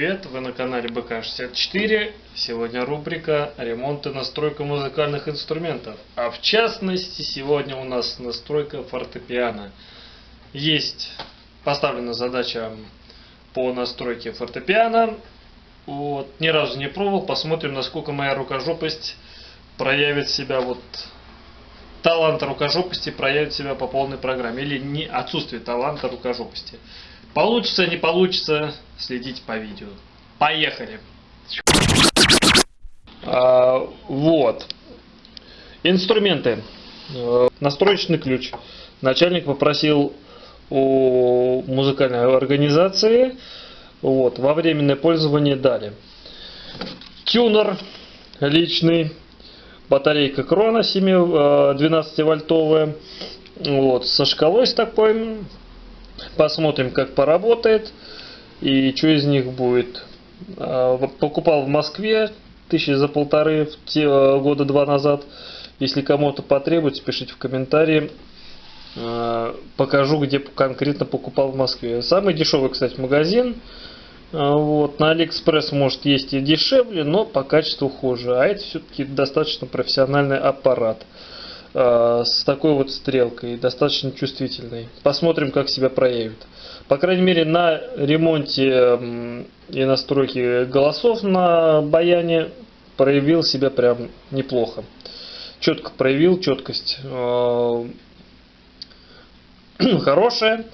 привет! Вы на канале БК64. Сегодня рубрика «Ремонт и настройка музыкальных инструментов». А в частности, сегодня у нас настройка фортепиано. Есть поставлена задача по настройке фортепиано. Вот, ни разу не пробовал. Посмотрим, насколько моя рукожопость проявит себя вот талант рукожопости проявит себя по полной программе. Или не отсутствие таланта рукожопости. Получится, не получится, следите по видео. Поехали! А, вот. Инструменты. Э, настроечный ключ. Начальник попросил у музыкальной организации вот, во временное пользование дали. Тюнер личный, батарейка крона 7, 12 э, вольтовая, вот, со шкалой с такой, Посмотрим, как поработает и что из них будет. А, покупал в Москве тысячи за полторы те, э, года два назад. Если кому-то потребуется, пишите в комментарии. А, покажу, где конкретно покупал в Москве. Самый дешевый, кстати, магазин. А, вот, на Алиэкспресс может есть и дешевле, но по качеству хуже. А это все-таки достаточно профессиональный аппарат. Э, с такой вот стрелкой, достаточно чувствительной. Посмотрим, как себя проявит. По крайней мере, на ремонте и настройке голосов на баяне проявил себя прям неплохо. Четко проявил четкость. Э, хорошая.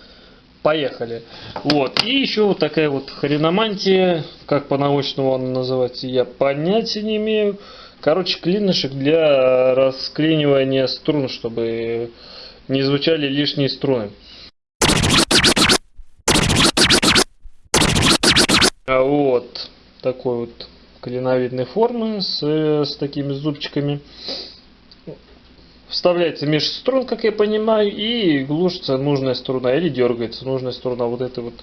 Поехали. Вот. И еще вот такая вот хреномантия, как по-научному он называется, я понятия не имею. Короче, клинышек для расклинивания струн, чтобы не звучали лишние струны. А вот такой вот клиновидной формы с, с такими зубчиками. Вставляется меж струн, как я понимаю, и глушится нужная струна, или дергается нужная струна. Вот это вот,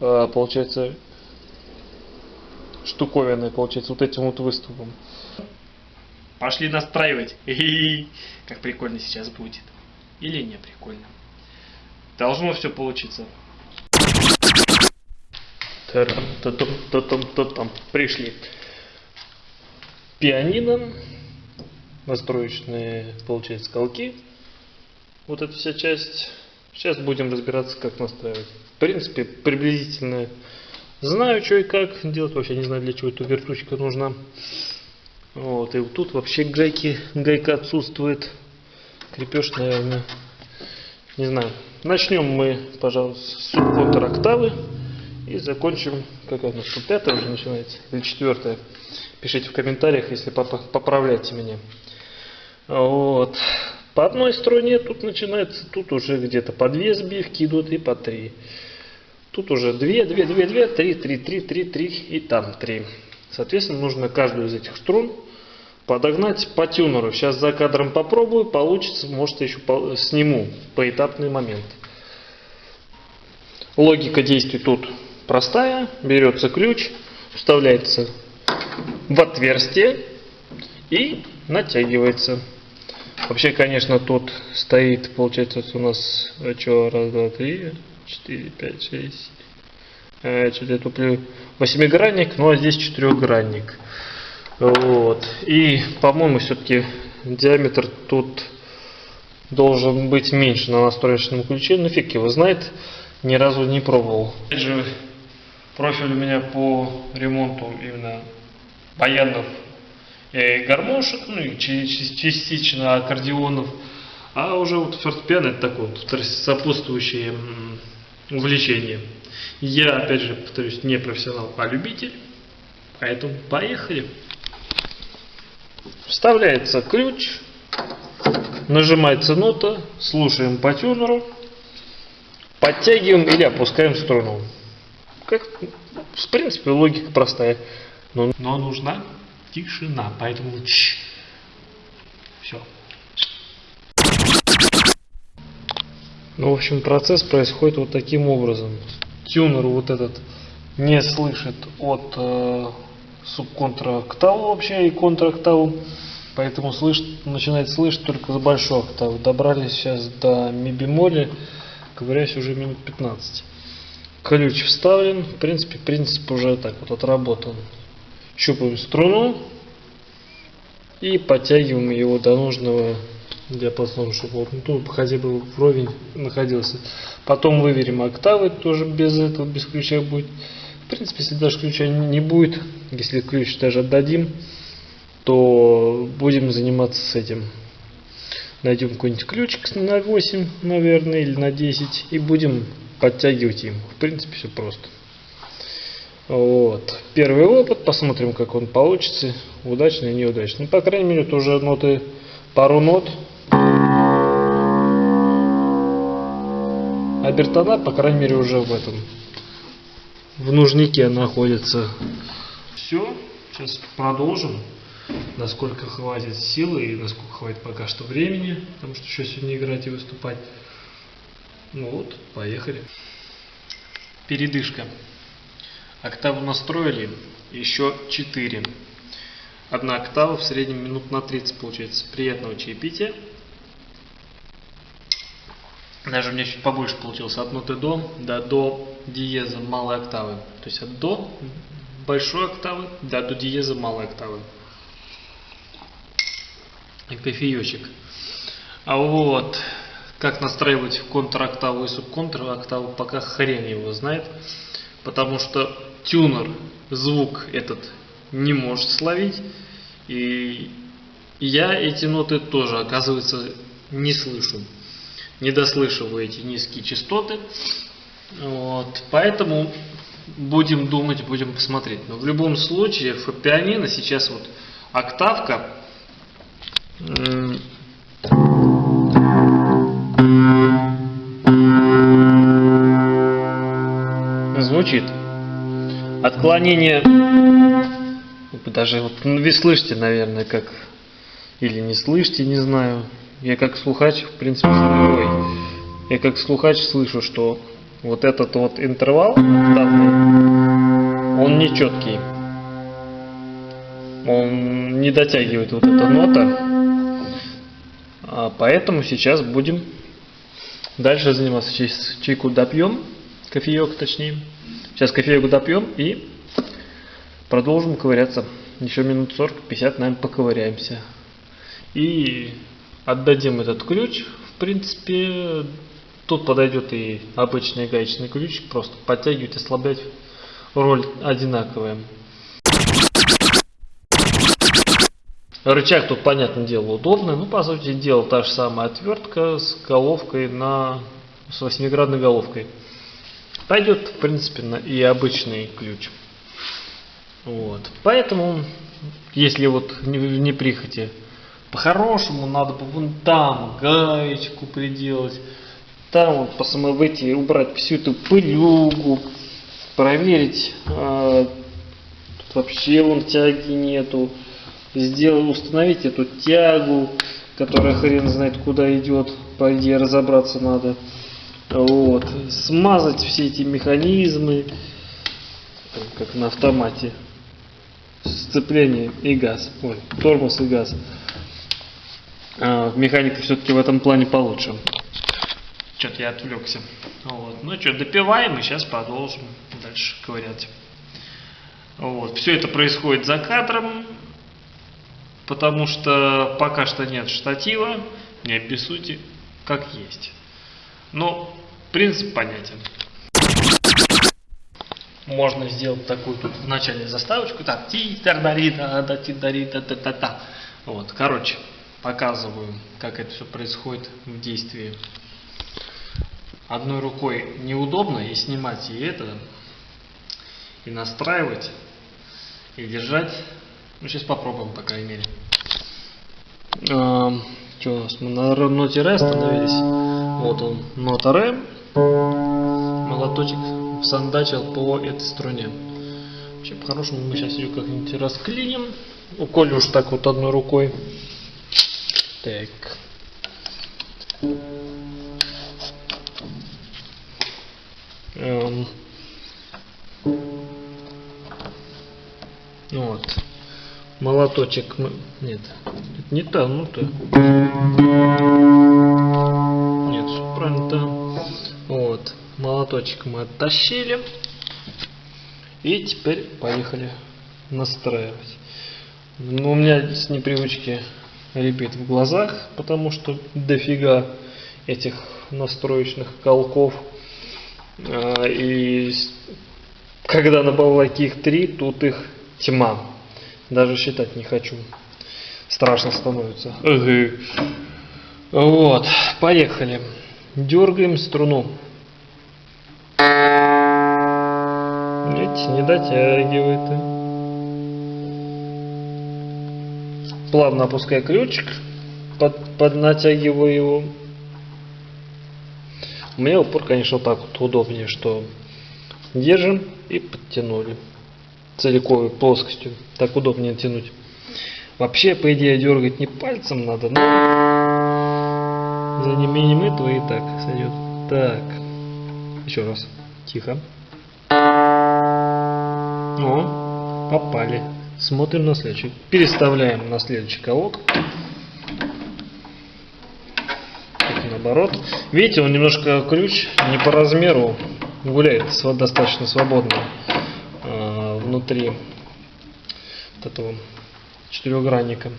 а, получается, штуковины, получается, вот этим вот выступом. Пошли настраивать. Как прикольно сейчас будет. Или не прикольно. Должно все получиться. Пришли. Пианино. Настроечные, получается, колки. Вот эта вся часть. Сейчас будем разбираться, как настраивать. В принципе, приблизительно знаю, что и как делать. Вообще не знаю, для чего эта вертушка нужна. Вот, и тут вообще гайки, гайка отсутствует. Крепеж, наверное, не знаю. Начнем мы, пожалуй, с субконтр и закончим, как у нас пятая уже начинается, или четвертая. Пишите в комментариях, если поправляйте меня. Вот. По одной струне тут начинается, тут уже где-то по две сбивки идут и по три. Тут уже две, две, две, две, три, три, три, три, три и там три. Соответственно, нужно каждую из этих струн подогнать по тюнеру. Сейчас за кадром попробую, получится, может еще сниму поэтапный момент. Логика действий тут простая. Берется ключ, вставляется в отверстие и натягивается. Вообще, конечно, тут стоит, получается, у нас, а что, раз, два, три, четыре, пять, шесть, Э, что-то я туплю восьмигранник, ну а здесь четырехгранник. Вот. И, по-моему, все-таки диаметр тут должен быть меньше на настроечном ключе. Ну фиг его знает, ни разу не пробовал. Опять же, профиль у меня по ремонту именно баянов и гармошек, ну и частично аккордеонов. А уже вот фортепиано это такое вот сопутствующее увлечение. Я, опять же, повторюсь, не профессионал, а любитель. Поэтому поехали. Вставляется ключ, нажимается нота, слушаем по тюнеру, подтягиваем или опускаем струну. Как, в принципе, логика простая. Но, но нужна тишина, поэтому ч. Все. Ну, в общем, процесс происходит вот таким образом тюнер вот этот не слышит от э, субконтрактаву вообще и контрактаву, поэтому слышит, начинает слышать только с большой октавы. Добрались сейчас до ми бемоля, ковыряюсь уже минут 15. ключ вставлен. В принципе, принцип уже так вот отработан. Щупаем струну и подтягиваем его до нужного диапазона, чтобы он ну, хотя бы вровень находился. Потом выверим октавы, тоже без этого, без ключа будет. В принципе, если даже ключа не будет, если ключ даже отдадим, то будем заниматься с этим. Найдем какой-нибудь ключик на 8, наверное, или на 10 и будем подтягивать им. В принципе, все просто. Вот. Первый опыт, посмотрим, как он получится, удачный или неудачный. Ну, по крайней мере, это уже ноты, пару нот. А бертона, по крайней мере, уже в этом, в нужнике находится. Все, сейчас продолжим насколько хватит силы и насколько хватит пока что времени, потому что еще сегодня играть и выступать. Ну вот, поехали. Передышка. Октаву настроили, еще 4. Одна октава в среднем минут на 30 получается. Приятного чаепития. Даже у меня чуть побольше получилось. От ноты до до до диеза малой октавы. То есть от до большой октавы до до диеза малой октавы и кофеечек. А вот как настраивать контр-октаву и субконтр-октаву, пока хрен его знает. Потому что тюнер звук этот не может словить. И я эти ноты тоже, оказывается, не слышу. Не дослышиваю эти низкие частоты. Вот, поэтому будем думать, будем посмотреть. Но в любом случае, в пианино сейчас вот октавка звучит. Отклонение, даже вот ну, вы слышите, наверное, как, или не слышите, не знаю. Я как слухач, в принципе, ой, я как слухач слышу, что вот этот вот интервал он нечеткий. Он не дотягивает вот эта нота а, поэтому сейчас будем дальше заниматься. Сейчас чайку допьем, кофеек точнее. Сейчас кофеек допьем и продолжим ковыряться. Еще минут 40-50, наверное, поковыряемся. И отдадим этот ключ. В принципе, тут подойдет и обычный гаечный ключ. Просто подтягивать, ослаблять. Роль одинаковая. Рычаг тут, понятное дело, удобный. Ну, по сути дела, та же самая отвертка с головкой на... с восьмиградной головкой. Пойдет, в принципе, на и обычный ключ. Вот. Поэтому, если вот не, не прихоти, по-хорошему надо бы вон там гаечку приделать, там вот посмотреть, убрать всю эту пылюгу, проверить, а, тут вообще вон тяги нету, сделать, установить эту тягу, которая хрен знает куда идет, по идее разобраться надо. Вот. Смазать все эти механизмы, как на автомате. Сцепление и газ. Ой, тормоз и газ. А, механика все-таки в этом плане получше. Что-то я отвлекся. Вот. Ну что, допиваем и сейчас продолжим дальше ковырять. Вот. Все это происходит за кадром потому что пока что нет штатива, не обессудьте, как есть. Но принцип понятен. Можно сделать такую тут в начале заставочку, так, ти тардари да да ти дари да та та та Вот, короче, показываю, как это все происходит в действии. Одной рукой неудобно и снимать и это, и настраивать, и держать ну, сейчас попробуем, по крайней мере. А, что у нас? Мы на ноте ре остановились. Вот он, нота ре. Молоточек сандачил по этой струне. Вообще, по-хорошему, мы сейчас ее как-нибудь расклиним. Уколем уж так вот одной рукой. Так. Эм. Вот молоточек, нет, не та, ну то. Нет, правильно то. Вот, Молоточек мы оттащили. И теперь поехали настраивать. Ну, у меня с непривычки репит в глазах, потому что дофига этих настроечных колков. А, и когда на балалайке их три, тут их тьма. Даже считать не хочу. Страшно становится. Вот, поехали. Дергаем струну. Видите, не дотягивает. Плавно опускаю ключик, под, поднатягиваю его. У меня упор, конечно, так вот удобнее, что держим и подтянули целиковой плоскостью. Так удобнее тянуть. Вообще, по идее, дергать не пальцем надо, но за неимением этого и так сойдет. Так. Еще раз. Тихо. О, попали. Смотрим на следующий. Переставляем на следующий колок. наоборот. Видите, он немножко ключ не по размеру гуляет достаточно свободно э, внутри вот этого четырехгранника.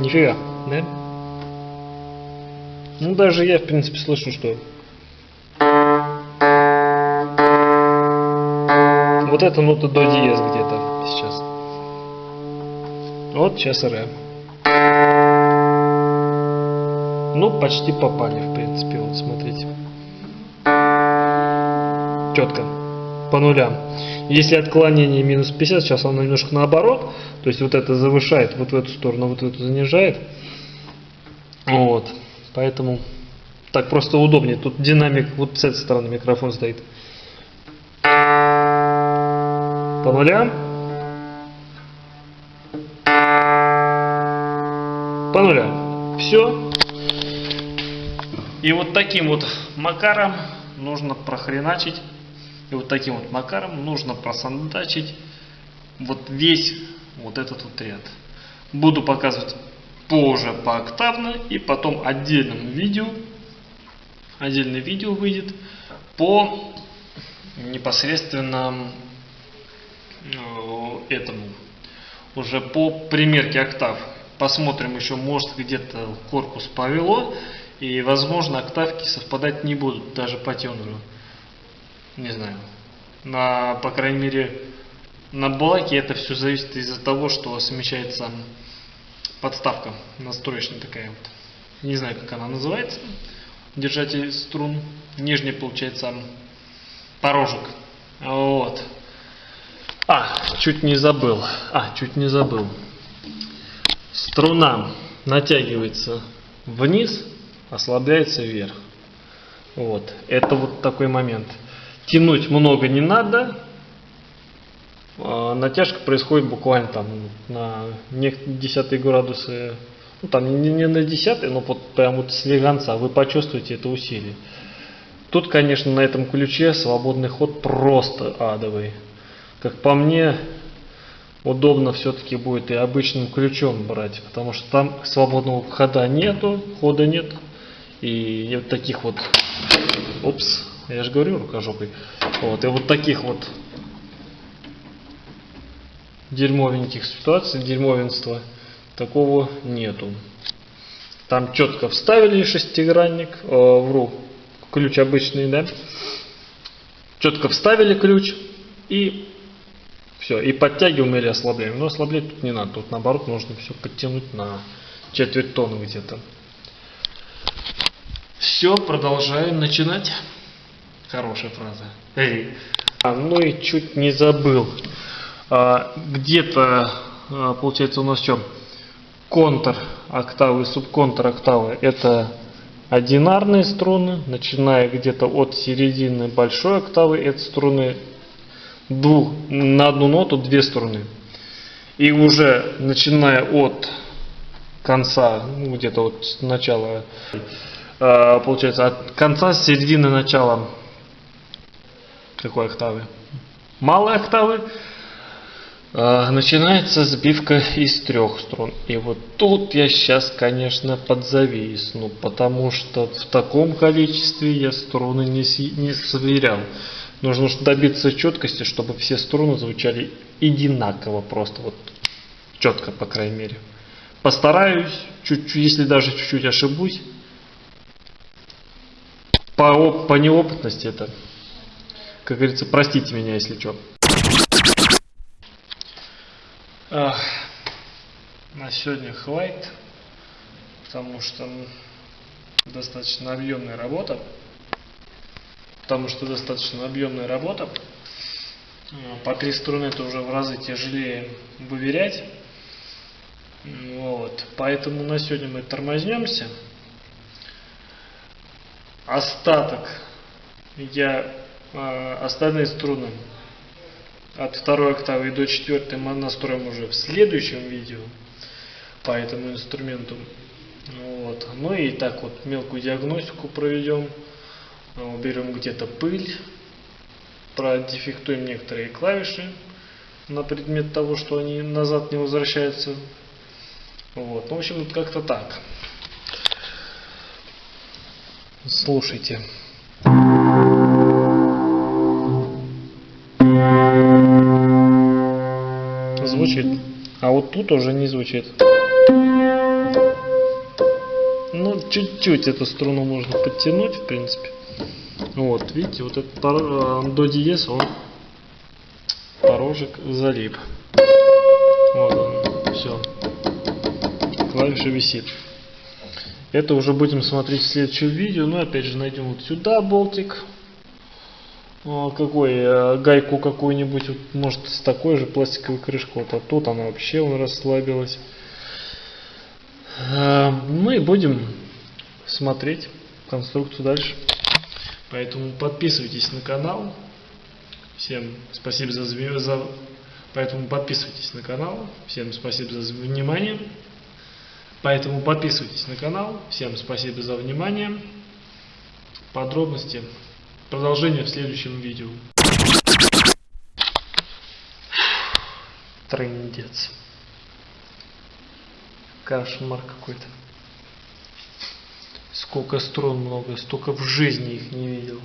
Нифига, да? Ну, даже я, в принципе, слышу, что вот эта нота до диез где-то сейчас. Вот сейчас ре. Ну, почти попали, в принципе, вот смотрите. Четко. По нулям. Если отклонение минус 50, сейчас оно немножко наоборот. То есть вот это завышает вот в эту сторону, вот в эту занижает. Вот. Поэтому так просто удобнее. Тут динамик вот с этой стороны микрофон стоит. По нулям. По нулям. Все. И вот таким вот макаром нужно прохреначить. И вот таким вот макаром нужно просандачить вот весь вот этот вот ряд. Буду показывать позже пооктавно и потом отдельным видео. Отдельное видео выйдет по непосредственно этому. Уже по примерке октав. Посмотрим еще, может где-то корпус повело. И, возможно, октавки совпадать не будут, даже по тенору. Не знаю. На, по крайней мере, на блоке это все зависит из-за того, что смещается подставка настроечная такая вот. Не знаю, как она называется. Держатель струн. Нижний, получается, порожек. Вот. А, чуть не забыл. А, чуть не забыл. Струна натягивается вниз ослабляется вверх. Вот. Это вот такой момент. Тянуть много не надо. А натяжка происходит буквально там на десятые градусы. Ну, там не, не на десятые, но вот прям вот слегонца. Вы почувствуете это усилие. Тут, конечно, на этом ключе свободный ход просто адовый. Как по мне, удобно все-таки будет и обычным ключом брать, потому что там свободного хода нету, хода нет. И вот таких вот, опс, я же говорю рукожопой, вот, и вот таких вот дерьмовеньких ситуаций, дерьмовенства, такого нету. Там четко вставили шестигранник, э, вру, ключ обычный, да, четко вставили ключ и все, и подтягиваем или ослабляем. Но ослаблять тут не надо, тут наоборот нужно все подтянуть на четверть тонны где-то. Все, продолжаем начинать. Хорошая фраза. Эй. А, ну и чуть не забыл. А, Где-то, а, получается, у нас что? Контр октавы, субконтр октавы. Это одинарные струны, начиная где-то от середины большой октавы, это струны двух, на одну ноту две струны. И уже начиная от конца, ну, где-то вот с начала Э, получается, от конца середины начала какой октавы? Малой октавы А, начинается сбивка из трех струн. И вот тут я сейчас, конечно, подзависну, потому что в таком количестве я струны не, не сверял. Нужно добиться четкости, чтобы все струны звучали одинаково, просто вот четко, по крайней мере. Постараюсь, чуть-чуть, если даже чуть-чуть ошибусь, по, по неопытности это, как говорится, простите меня, если что. Ах, на сегодня хватит, потому что достаточно объемная работа. Потому что достаточно объемная работа. По три струны это уже в разы тяжелее выверять. Вот. Поэтому на сегодня мы тормознемся. Остаток я э, остальные струны от второй октавы до четвертой мы настроим уже в следующем видео по этому инструменту. Вот. Ну и так вот мелкую диагностику проведем. Уберем где-то пыль. Продефектуем некоторые клавиши на предмет того, что они назад не возвращаются. Вот. Ну, в общем, как-то так. Слушайте. звучит. А вот тут уже не звучит. Ну, чуть-чуть эту струну можно подтянуть, в принципе. Вот, видите, вот этот. Э, до диез, он порожек залип. Вот он, все. Клавиша висит. Это уже будем смотреть в следующем видео. Ну, опять же, найдем вот сюда болтик. Ну, какой, э, гайку какую-нибудь, вот, может с такой же пластиковой крышкой, вот, а тут она вообще он расслабилась. Э, мы будем смотреть конструкцию дальше. Поэтому подписывайтесь на канал. Всем спасибо за, за Поэтому подписывайтесь на канал. Всем спасибо за внимание. Поэтому подписывайтесь на канал. Всем спасибо за внимание. Подробности Продолжение в следующем видео. Трындец. Кошмар какой-то. Сколько струн много, столько в жизни их не видел.